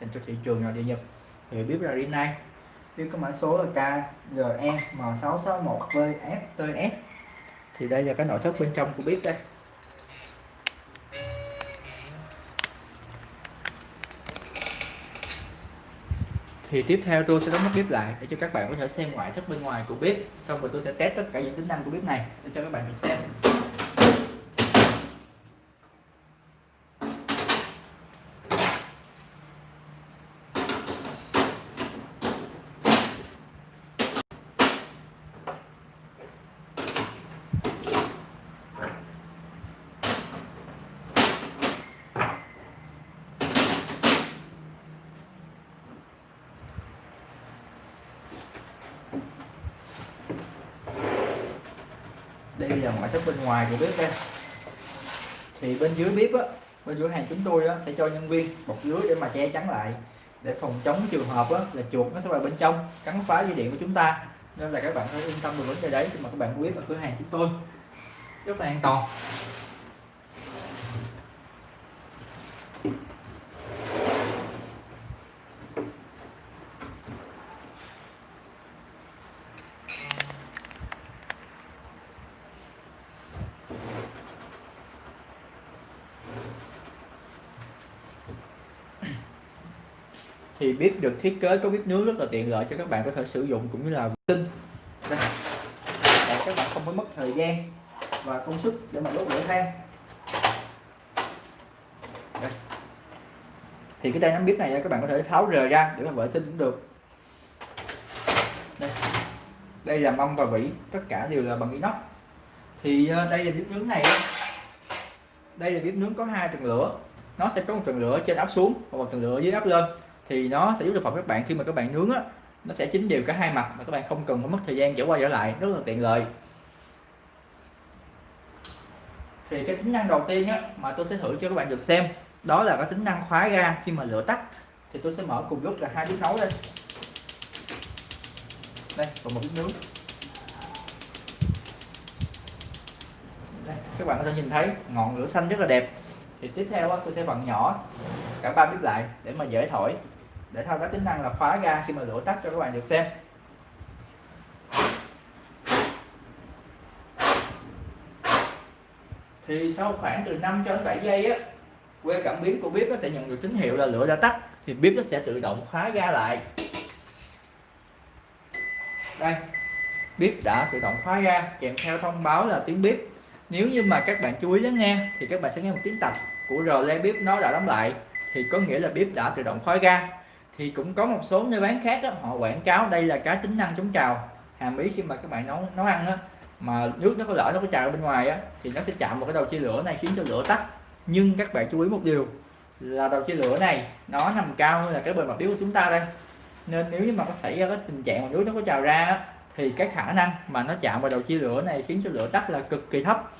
dành cho thị trường nội địa Nhật. Thì biết là dina. Biết có mã số là KGE M661VFTS thì đây là cái nội thất bên trong của bếp đây. Thì tiếp theo tôi sẽ đóng nắp bếp lại để cho các bạn có thể xem ngoại thất bên ngoài của bếp xong rồi tôi sẽ test tất cả những tính năng của bếp này để cho các bạn được xem. Đây giờ ngoại thất bên ngoài của bếp đây. Thì bên dưới bếp á bên dưới hàng chúng tôi á, sẽ cho nhân viên bọc dưới để mà che chắn lại để phòng chống trường hợp á, là chuột nó sẽ vào bên trong cắn phá dây điện của chúng ta. Nên là các bạn hãy yên tâm được vấn đề đấy khi mà các bạn biết ở cửa hàng chúng tôi. Rất là an toàn. Bếp được thiết kế có bếp nướng rất là tiện lợi cho các bạn có thể sử dụng cũng như là vệ sinh. Để các bạn không phải mất thời gian và công sức để mà đốt lửa than. Đây. thì cái tay nắm bếp này các bạn có thể tháo rời ra để mà vệ sinh cũng được. Đây, đây là mâm và vỉ tất cả đều là bằng inox. Thì ờ, đây là bếp nướng này. Đây là bếp nướng có hai tầng lửa. Nó sẽ có một tầng lửa trên áp xuống và một tầng lửa dưới áp lên thì nó sẽ giúp cho phòng các bạn khi mà các bạn nướng á nó sẽ chín đều cả hai mặt mà các bạn không cần phải mất thời gian dở qua dở lại rất là tiện lợi. Thì cái tính năng đầu tiên á mà tôi sẽ thử cho các bạn được xem đó là cái tính năng khóa ga khi mà lửa tắt. Thì tôi sẽ mở cùng lúc là hai bếp nấu đây đây còn một bếp nướng. Đây, các bạn có thể nhìn thấy ngọn lửa xanh rất là đẹp. Thì tiếp theo á, tôi sẽ vặn nhỏ cả ba bếp lại để mà dễ thổi để thao tác tính năng là khóa ga khi mà lửa tắt cho các bạn được xem. Thì sau khoảng từ 5 cho đến 7 giây á, que cảm biến của bếp nó sẽ nhận được tín hiệu là lửa đã tắt, thì bếp nó sẽ tự động khóa ga lại. Đây, bếp đã tự động khóa ga, kèm theo thông báo là tiếng bếp. Nếu như mà các bạn chú ý lắng nghe, thì các bạn sẽ nghe một tiếng tạch của rờ le bếp nó đã đóng lại. Thì có nghĩa là bếp đã tự động khóa ga thì cũng có một số nơi bán khác đó, họ quảng cáo đây là cái tính năng chống trào. Hàm ý khi mà các bạn nấu nấu ăn đó, mà nước nó có lỡ nó có trào bên ngoài á thì nó sẽ chạm vào cái đầu chia lửa này khiến cho lửa tắt. Nhưng các bạn chú ý một điều là đầu chia lửa này nó nằm cao hơn là cái bề mặt biếu của chúng ta đây. Nên nếu như mà có xảy ra cái tình trạng mà nước nó có trào ra á, thì cái khả năng mà nó chạm vào đầu chia lửa này khiến cho lửa tắt là cực kỳ thấp.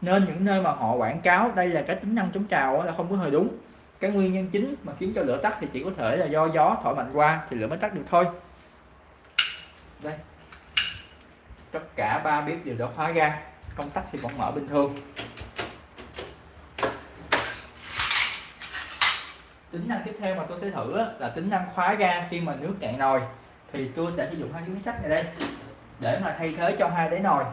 Nên những nơi mà họ quảng cáo đây là cái tính năng chống trào là không có hơi đúng cái nguyên nhân chính mà khiến cho lửa tắt thì chỉ có thể là do gió thổi mạnh qua thì lửa mới tắt được thôi. Đây. Tất cả ba bếp đều đã khóa ga công tắc thì vẫn mở bình thường. Tính năng tiếp theo mà tôi sẽ thử là tính năng khóa ga khi mà nước cạn nồi. Thì tôi sẽ sử dụng hai cái miếng sắt này đây, để mà thay thế cho hai đáy nồi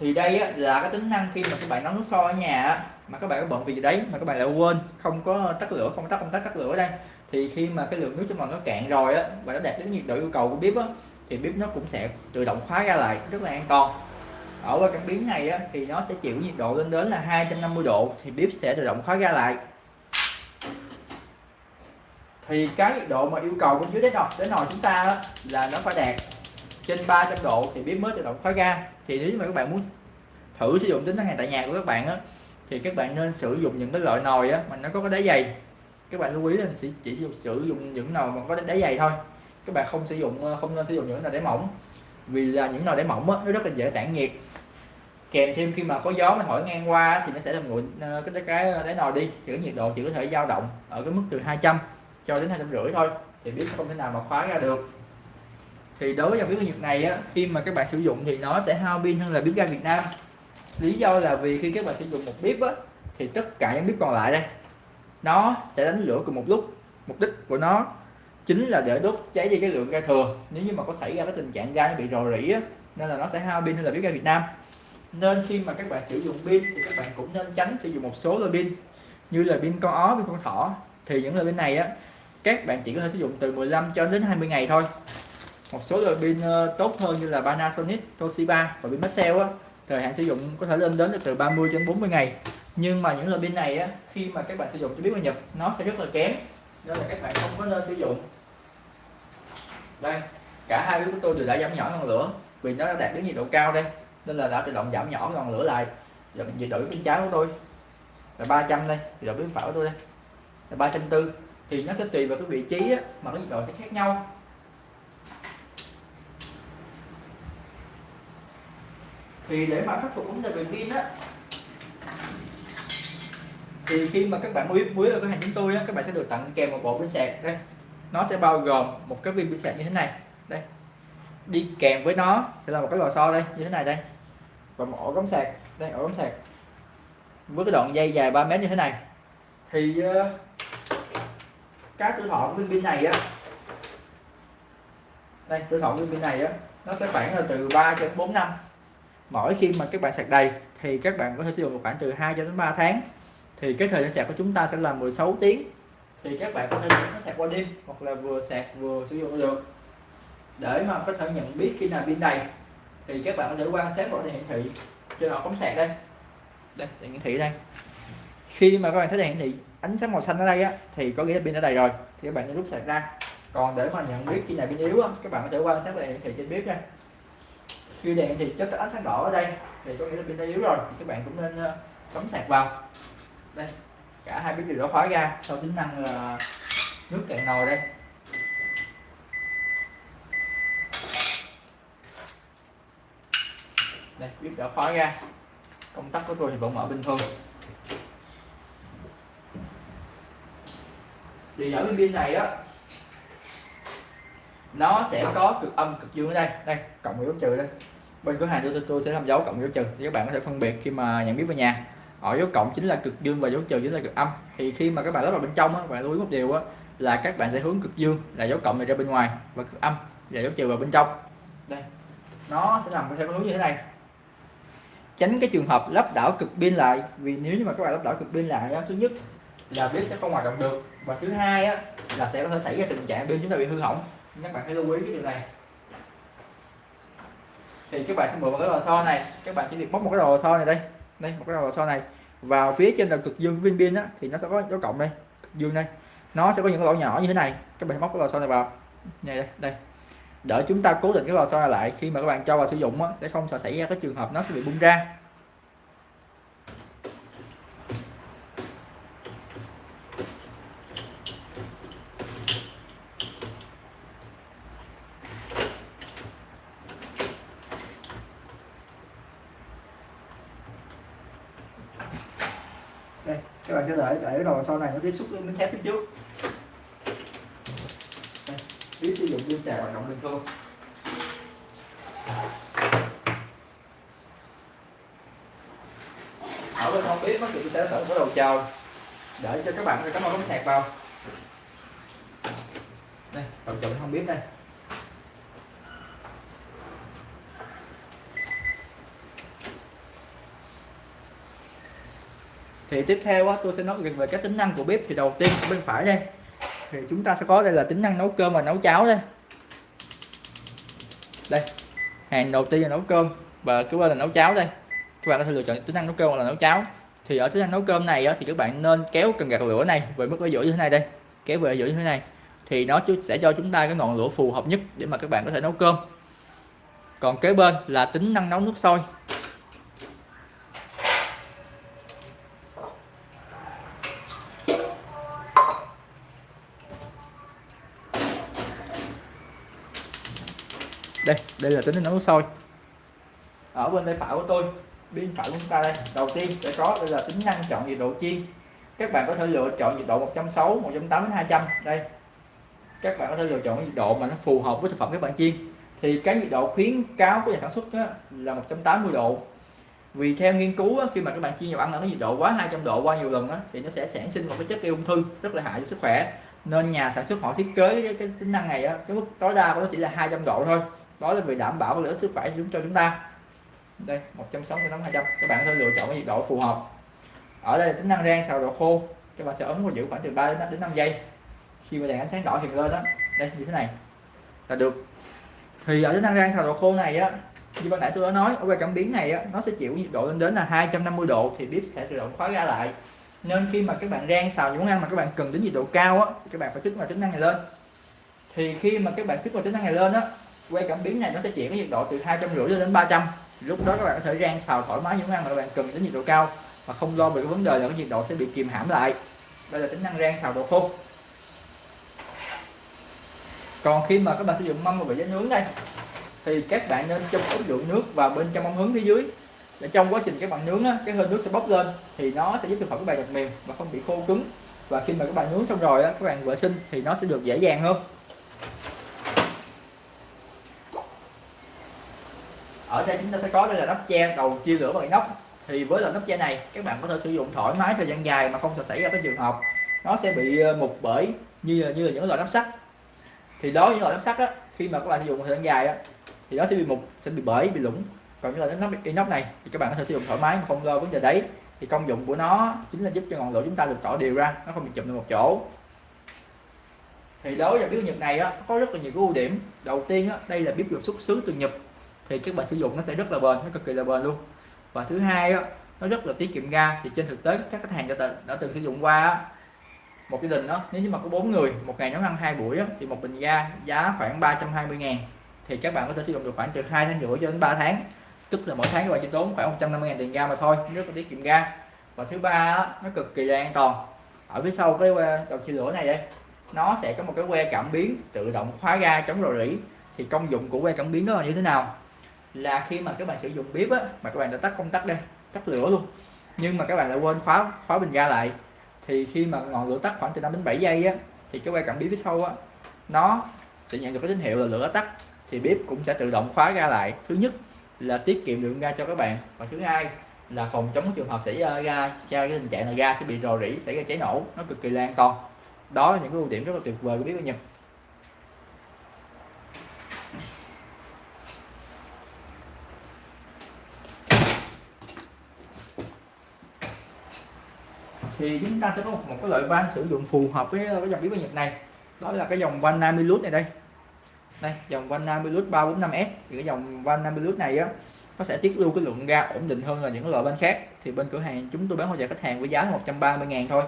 thì đây là cái tính năng khi mà các bạn nấu nước sôi ở nhà mà các bạn có bận việc gì đấy mà các bạn lại quên không có tắt lửa không tắt công tắc tắt lửa ở đây. Thì khi mà cái lượng nước trong nồi nó cạn rồi á và nó đạt đến nhiệt độ yêu cầu của bếp á thì bếp nó cũng sẽ tự động khóa ra lại rất là an toàn. Ở qua cảm biến này á, thì nó sẽ chịu nhiệt độ lên đến là 250 độ thì bếp sẽ tự động khóa ra lại. Thì cái nhiệt độ mà yêu cầu bên dưới đáy nồi đến nồi chúng ta á, là nó phải đạt trên 300 độ thì bếp mới tự động khóa ga. Thì nếu mà các bạn muốn thử sử dụng tính năng này tại nhà của các bạn á thì các bạn nên sử dụng những cái loại nồi á mà nó có cái đáy dày. Các bạn lưu ý là chỉ chỉ sử dụng những nồi mà có đáy dày thôi. Các bạn không sử dụng ờ, không nên sử dụng những nồi đáy mỏng. Vì là những nồi đáy mỏng á, nó rất là dễ tản nhiệt. Kèm thêm khi mà có gió mà thổi ngang qua thì nó sẽ làm nguội ờ, cái cái cái ờ, đáy nồi đi. Thì cái nhiệt độ chỉ có thể dao động ở cái mức từ 200 cho đến hai trăm rưỡi thôi. Thì biết không thể nào mà khóa ra được thì đối với dòng bếp ga Nhật này á, khi mà các bạn sử dụng thì nó sẽ hao pin hơn là bếp ga Việt Nam. Lý do là vì khi các bạn sử dụng một bếp á, thì tất cả những bếp còn lại đây nó sẽ đánh lửa cùng một lúc. Mục đích của nó chính là để đốt cháy đi cái lượng ga thừa. Nếu như mà có xảy ra cái tình trạng ga nó bị rò rỉ á, nên là nó sẽ hao pin hơn là bếp ga Việt Nam. Nên khi mà các bạn sử dụng pin thì các bạn cũng nên tránh sử dụng một số loại pin như là pin con ó pin con thỏ. Thì những loại pin này á các bạn chỉ có thể sử dụng từ 15 cho đến 20 ngày thôi một số loại pin ờ, tốt hơn như là Panasonic, Toshiba và pin Maxell á. Thời hạn sử dụng có thể lên đến từ 30 đến 40 ngày. Nhưng mà những loại pin này á khi mà các bạn sử dụng cho biết mà nhập nó sẽ rất là kém. Nên là các bạn không có nên sử dụng. Đây cả hai pin của tôi đều đã giảm nhỏ ngọn lửa. Vì nó đã đạt đến nhiệt độ cao đây nên là đã tự động giảm nhỏ ngọn lửa lại. Nhiệt độ bên trái của tôi. Là 300 đây nhiệt độ bên phải của tôi đây. Là 340 thì nó sẽ tùy vào cái vị trí á, mà cái nhiệt độ sẽ khác nhau. Thì để mà khắc phục vấn đề về pin á thì khi mà các bạn mua muối ở cửa hàng chúng tôi á, các bạn sẽ được tặng kèm một bộ pin sạc đây. Nó sẽ bao gồm một cái viên pin sạc như thế này đây. Đi kèm với nó sẽ là một cái lò xo đây như thế này đây. Và một ổ cắm sạc đây ổ cắm sạc. Với cái đoạn dây dài 3 mét như thế này. Thì uh, các tuổi thọ của viên pin này á đây tuổi thọ của viên pin này á nó sẽ khoảng là từ 3 đến 4 năm mỗi khi mà các bạn sạc đầy, thì các bạn có thể sử dụng khoảng từ 2 cho đến 3 tháng. Thì cái thời gian sạc của chúng ta sẽ là 16 tiếng. Thì các bạn có thể nó sạc qua đêm, hoặc là vừa sạc vừa sử dụng được. Để mà có thể nhận biết khi nào pin đầy, thì các bạn có thể quan sát vào đèn hiển thị. Trên ổ cắm sạc đây. Đây, đèn hiển thị đây. Khi mà các bạn thấy đèn hiển thị, ánh sáng màu xanh ở đây á, thì có nghĩa là pin đã đầy rồi. Thì các bạn nên rút sạc ra. Còn để mà nhận biết khi nào pin yếu á, các bạn có thể quan sát đèn hiển thị trên bếp đây khi đèn thì chất ánh sáng đỏ ở đây. Thì có nghĩa là pin đã yếu rồi, thì các bạn cũng nên ờ, cắm sạc vào. Đây, cả hai bếp đều đã khóa ra sau tính năng là nước cạn nồi đây. Đây bếp đã khóa ra. Công tắc của tôi thì vẫn mở bình thường. Thì ở bên pin này á nó sẽ có cực âm cực dương ở đây. Đây cộng dấu trừ đây. Bên cửa hàng tôi tôi sẽ làm dấu cộng dấu trừ. Thì các bạn có thể phân biệt khi mà nhận biết về nhà. Ở dấu cộng chính là cực dương và dấu trừ chính là cực âm. Thì khi mà các bạn lắp vào bên trong á bạn lưu ý một điều á là các bạn sẽ hướng cực dương là dấu cộng này ra bên ngoài và cực âm là dấu trừ vào bên trong. Đây nó sẽ nằm theo hướng như thế này. Tránh cái trường hợp lắp đảo cực pin lại vì nếu như mà các bạn lắp đảo cực pin lại đó, thứ nhất là bếp sẽ không hoạt động được. Và thứ hai á là sẽ có thể xảy ra tình trạng pin chúng ta bị hư hỏng các bạn hãy lưu ý cái điều này. Thì các bạn sẽ mượn một cái lò xo này. Các bạn chỉ việc móc một cái lò xo này đây. Đây một cái lò xo này. Vào phía trên là cực dương viên pin á thì nó sẽ có dấu cộng đây cực dương đây. Nó sẽ có những cái lỗ nhỏ như thế này. Các bạn móc cái lò xo này vào. Này đây đây. Để chúng ta cố định cái lò xo này lại khi mà các bạn cho vào sử dụng á, sẽ không sợ xảy ra cái trường hợp nó sẽ bị bung ra. Đây các bạn có thể để rồi sau này nó tiếp xúc với miếng thép phía trước. Đây, biết sử dụng pin sạc hoạt động bình thường ở bên không biết nó thì sẽ tận cái đầu chờ để cho các bạn cái thể cắm ống sạc vào. Đây đầu chồng không biết đây. Thì tiếp theo á, tôi sẽ nói về các tính năng của bếp thì đầu tiên bên phải đây. Thì chúng ta sẽ có đây là tính năng nấu cơm và nấu cháo đây. Đây hàng đầu tiên là nấu cơm và cứ bên là nấu cháo đây. Các bạn có thể lựa chọn tính năng nấu cơm hoặc là nấu cháo. Thì ở tính năng nấu cơm này á, thì các bạn nên kéo cần gạt lửa này về mức ở giữa như thế này đây. Kéo về giữa như thế này. Thì nó sẽ cho chúng ta cái ngọn lửa phù hợp nhất để mà các bạn có thể nấu cơm. Còn kế bên là tính năng nấu nước sôi. Đây đây là tính năng nấu sôi ở bên tay phải của tôi bên phải của chúng ta đây. Đầu tiên sẽ có đây là tính năng chọn nhiệt độ chiên các bạn có thể lựa chọn nhiệt độ 160 180 200 đây. Các bạn có thể lựa chọn nhiệt độ mà nó phù hợp với thực phẩm các bạn chiên. Thì cái nhiệt độ khuyến cáo của nhà sản xuất á, là 180 độ. Vì theo nghiên cứu á, khi mà các bạn chiên dầu ăn ở nhiệt độ quá 200 độ qua nhiều lần á, thì nó sẽ sản sinh một cái chất gây ung thư rất là hại cho sức khỏe. Nên nhà sản xuất họ thiết kế cái, cái tính năng này á, cái mức tối đa của nó chỉ là 200 độ thôi đó là vì đảm bảo lợi sức khỏe cho chúng ta. Đây 160 hai 200 các bạn có thể lựa chọn cái nhiệt độ phù hợp. Ở đây là tính năng rang xào độ khô. Các bạn sẽ ấn và giữ khoảng từ 3 đến 5, đến 5 giây. Khi mà đèn ánh sáng đỏ hiện lên đó đây như thế này. Là được. Thì ở tính năng rang xào độ khô này á như ban nãy tôi đã nói ở quay cảm biến này á, nó sẽ chịu nhiệt độ lên đến là 250 độ thì bếp sẽ tự động khóa ra lại. Nên khi mà các bạn rang xào những món ăn mà các bạn cần đến nhiệt độ cao á các bạn phải kích vào tính năng này lên. Thì khi mà các bạn kích vào tính năng này lên á quay cảm biến này nó sẽ chuyển cái nhiệt độ từ hai trăm rưỡi đến 300 lúc đó các bạn có thể rang xào thoải mái những món ăn mà các bạn cần đến nhiệt độ cao mà không lo về cái vấn đề là cái nhiệt độ sẽ bị kìm hãm lại. Đây là tính năng rang xào độ khô. Còn khi mà các bạn sử dụng mâm và bị giá nướng đây thì các bạn nên cho một lượng nước vào bên trong ống hứng phía dưới. Để trong quá trình các bạn nướng á, cái hơi nước sẽ bốc lên thì nó sẽ giúp thực phẩm các bạn được mềm và không bị khô cứng. Và khi mà các bạn nướng xong rồi á, các bạn vệ sinh thì nó sẽ được dễ dàng hơn. Ở đây chúng ta sẽ có đây là nắp che đầu chia lửa bằng inox. Thì với loại nắp che này các bạn có thể sử dụng thoải mái thời gian dài mà không thể xảy ra cái trường hợp nó sẽ bị ờ, mục bởi như là, như là những loại nắp sắt. Thì đó những loại nắp sắt á khi mà các bạn sử dụng thời gian dài á thì nó sẽ bị mục sẽ bị bể bị lủng. Còn như là nắp inox này thì các bạn có thể sử dụng thoải mái mà không lo vấn đề đấy. Thì công dụng của nó chính là giúp cho ngọn lửa chúng ta được tỏ đều ra nó không bị chụm lên một chỗ. Thì đối với bếp nhật này á có rất là nhiều cái ưu điểm. Đầu tiên á đây là bếp được xuất xứ từ nhật thì các bạn sử dụng nó sẽ rất là bền nó cực kỳ là bền luôn. Và thứ hai đó nó rất là tiết kiệm ga. Thì trên thực tế các khách hàng đã, đã từng sử dụng qua một gia đình đó nếu như mà có bốn người một ngày nấu ăn hai buổi đó, thì một bình ga giá khoảng 320 ngàn. Thì các bạn có thể sử dụng được khoảng từ hai tháng rưỡi cho đến 3 tháng. Tức là mỗi tháng các bạn chỉ tốn khoảng 150 ngàn tiền ga mà thôi rất là tiết kiệm ga. Và thứ ba nó cực kỳ là an toàn. Ở phía sau cái à, đầu chia lửa này đây nó sẽ có một cái que cảm biến tự động khóa ga chống rò rỉ. Thì công dụng của que cảm biến đó là như thế nào? Là khi mà các bạn sử dụng bếp á, mà các bạn đã tắt công tắc đây, tắt lửa luôn. Nhưng mà các bạn lại quên khóa khóa bình ga lại. Thì khi mà ngọn lửa tắt khoảng từ 5 đến 7 giây á, thì cái quay cảm biến phía sau á, nó sẽ nhận được cái tín hiệu là lửa tắt. Thì bếp cũng sẽ tự động khóa ga lại. Thứ nhất là tiết kiệm lượng ga cho các bạn. Và thứ hai là phòng chống trường hợp xảy ra ga, cho cái tình trạng là ga sẽ bị rò rỉ, xảy ra cháy nổ, nó cực kỳ là an toàn đó là những cái ưu điểm rất là tuyệt vời của bếp ga Nhật. Thì chúng ta sẽ có một, một cái loại van sử dụng phù hợp với cái dòng bếp ga Nhật này. Đó là cái dòng van Namilus này đây. Đây dòng van Namilus 345S thì cái dòng van Namilus này á nó sẽ tiết lưu cái lượng ga ổn định hơn là những loại van khác. Thì bên cửa hàng chúng tôi bán hỗ trợ khách hàng với giá 130 ngàn thôi.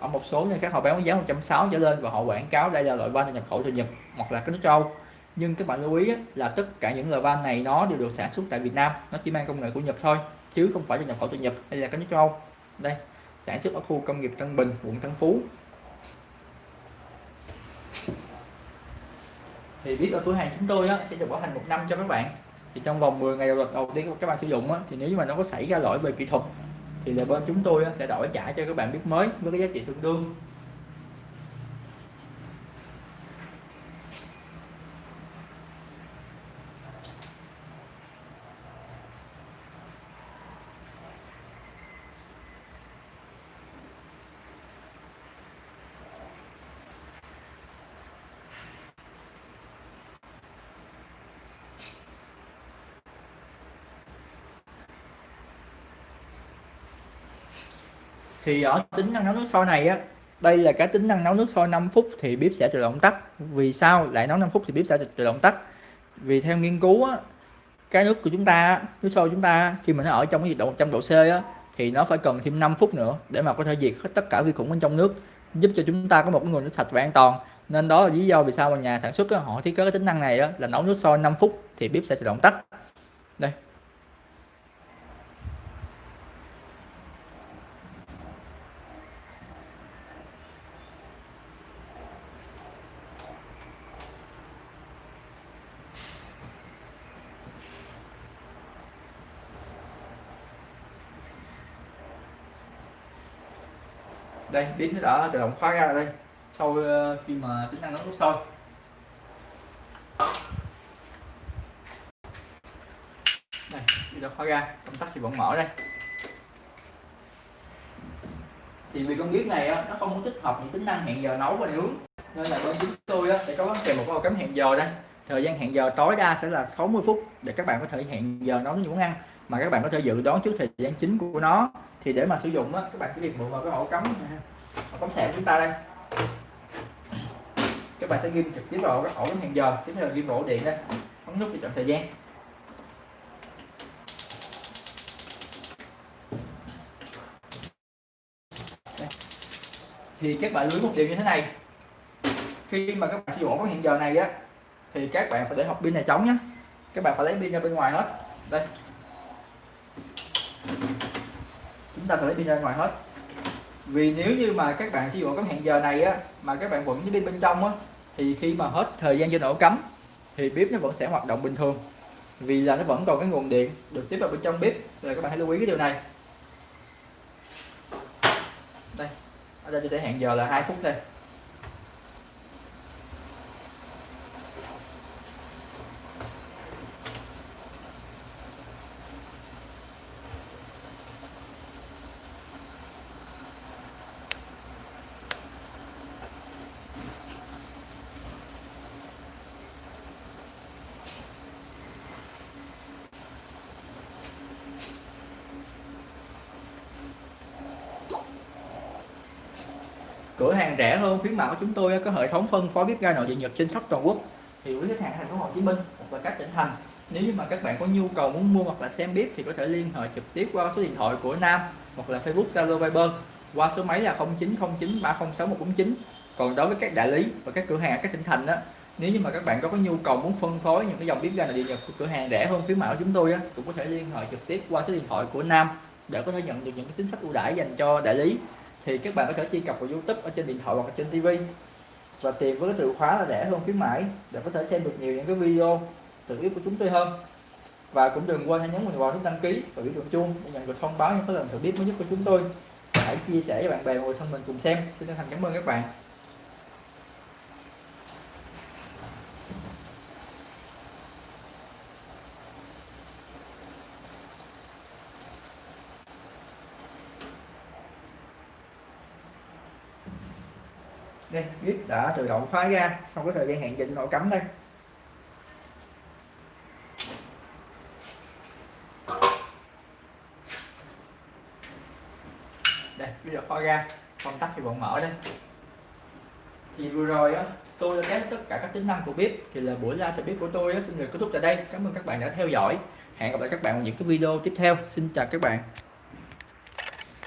Ở một số nơi khác họ bán với giá 160 trở lên và họ quảng cáo đây là loại van nhập khẩu từ Nhật hoặc là cái nước châu. Nhưng các bạn lưu ý là tất cả những loại van này nó đều được sản xuất tại Việt Nam. Nó chỉ mang công nghệ của Nhật thôi chứ không phải là nhập khẩu từ Nhật hay là cái nước châu. Đây sản xuất ở khu công nghiệp Tân Bình quận Tân Phú. Thì biết ở cửa hàng chúng tôi á, sẽ được bảo hành một năm cho các bạn. Thì trong vòng 10 ngày đầu, đầu tiên các bạn sử dụng á, thì nếu như mà nó có xảy ra lỗi về kỹ thuật thì là bên chúng tôi á, sẽ đổi trả cho các bạn biết mới với cái giá trị tương đương. Thì ở tính năng nấu nước sôi này á đây là cái tính năng nấu nước sôi 5 phút thì bếp sẽ tự động tắt. Vì sao lại nấu 5 phút thì bếp sẽ tự động tắt? Vì theo nghiên cứu á cái nước của chúng ta nước sôi chúng ta khi mà nó ở trong cái nhiệt độ 100 độ C á thì nó phải cần thêm 5 phút nữa để mà có thể diệt hết tất cả vi khuẩn bên trong nước giúp cho chúng ta có một cái nguồn nước sạch và an toàn. Nên đó là lý do vì sao mà nhà sản xuất á, họ thiết kế cái tính năng này á, là nấu nước sôi 5 phút thì bếp sẽ tự động tắt. Đây. Đây bếp nó đã tự động khóa ra đây. Sau ờ, khi mà tính năng nấu nước sôi đây bây giờ khóa ra, công tắc thì vẫn mở đây. Thì vì con bếp này nó không có tích hợp những tính năng hẹn giờ nấu và nướng, nên là bên chúng tôi sẽ có kèm một cái cắm hẹn giờ đây. Thời gian hẹn giờ tối đa sẽ là 60 phút để các bạn có thể hẹn giờ nấu những món ăn mà các bạn có thể dự đoán trước thời gian chính của nó. Thì để mà sử dụng á, các bạn chỉ việc mượn vào cái ổ cắm ổ cắm sạc của chúng ta đây. Các bạn sẽ ghim trực tiếp vào cái ổ cắm hẹn giờ tiếp theo là ghim ổ điện đây. Ấn nút để chọn thời gian. Thì các bạn lưu một điều như thế này. Khi mà các bạn sử dụng ổ hiện giờ này á thì các bạn phải để hộp pin này trống nhé các bạn phải lấy pin ra bên ngoài hết. Đây. Chúng ta phải lấy pin ra ngoài hết. Vì nếu như mà các bạn sử dụng cái hẹn giờ này á, mà các bạn vẫn với pin bên trong á, thì khi mà hết thời gian cho ổ cắm thì bếp nó vẫn sẽ hoạt động bình thường. Vì là nó vẫn còn cái nguồn điện được tiếp vào bên trong bếp rồi các bạn hãy lưu ý cái điều này. Đây, ở đây tôi sẽ hẹn giờ là 2 phút đây. Cửa hàng rẻ hơn khuyến mạo của chúng tôi có hệ thống phân phối bếp ga nội địa nhật trên khắp toàn quốc. Thì quý khách hàng thành phố Hồ Chí Minh hoặc là các tỉnh thành nếu như mà các bạn có nhu cầu muốn mua hoặc là xem bếp thì có thể liên hệ trực tiếp qua số điện thoại của Nam hoặc là Facebook Zalo Viber qua số máy là 0909 306 149 còn đối với các đại lý và các cửa hàng ở các tỉnh thành đó nếu như mà các bạn có có nhu cầu muốn phân phối những cái dòng bếp ga nội địa nhật của cửa hàng rẻ hơn khuyến mạo của chúng tôi á, cũng có thể liên hệ trực tiếp qua số điện thoại của Nam để có thể nhận được những cái chính sách ưu đãi dành cho đại lý thì các bạn có thể truy cập vào YouTube ở trên điện thoại hoặc trên TV và tìm với cái từ khóa là rẻ hơn khuyến mãi, để có thể xem được nhiều những cái video tự biết của chúng tôi hơn. Và cũng đừng quên hãy nhấn vào nút đăng ký và biểu tượng chuông để nhận được thông báo những cái lần thử biết mới nhất của chúng tôi. Hãy chia sẻ với bạn bè và người thân mình cùng xem. Xin chân thành cảm ơn các bạn. Đây bếp đã tự động khóa ra sau cái thời gian hẹn định nổ cắm đây. Đây bây giờ khóa ra công tắc thì vẫn mở đây. Thì vừa rồi á tôi đã test tất cả các tính năng của bếp thì là buổi live bếp của tôi á, xin được kết thúc tại đây. Cảm ơn các bạn đã theo dõi. Hẹn gặp lại các bạn ở những cái video tiếp theo. Xin chào các bạn